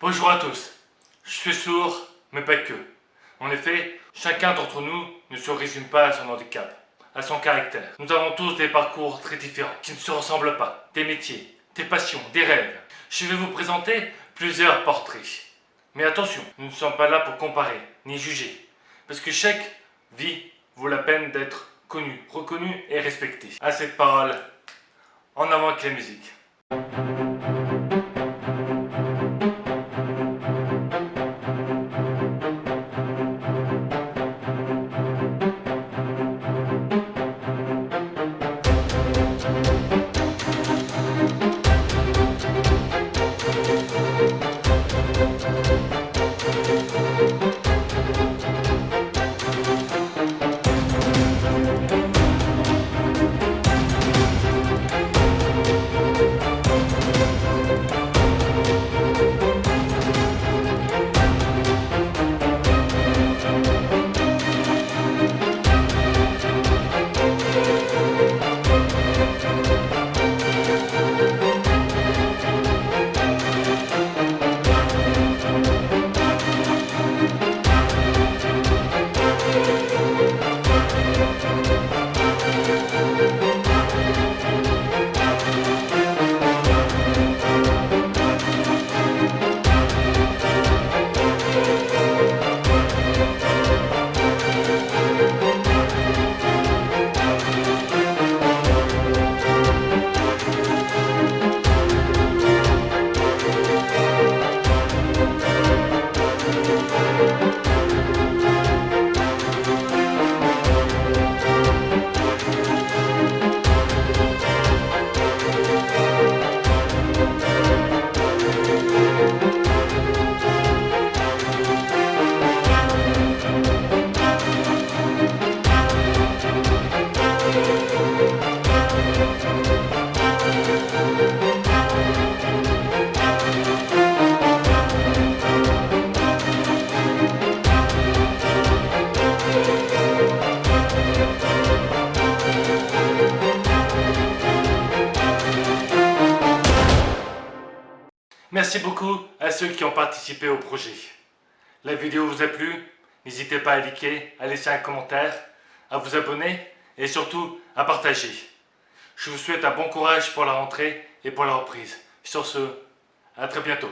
Bonjour à tous. Je suis sourd, mais pas que. En effet, chacun d'entre nous ne se résume pas à son handicap, à son caractère. Nous avons tous des parcours très différents, qui ne se ressemblent pas, des métiers, des passions, des rêves. Je vais vous présenter plusieurs portraits. Mais attention, nous ne sommes pas là pour comparer, ni juger, parce que chaque vie vaut la peine d'être connue, reconnue et respectée. À cette parole, en avant avec la musique. Merci beaucoup à ceux qui ont participé au projet. La vidéo vous a plu? N'hésitez pas à liker, à laisser un commentaire, à vous abonner et surtout à partager. Je vous souhaite un bon courage pour la rentrée et pour la reprise. Sur ce, à très bientôt.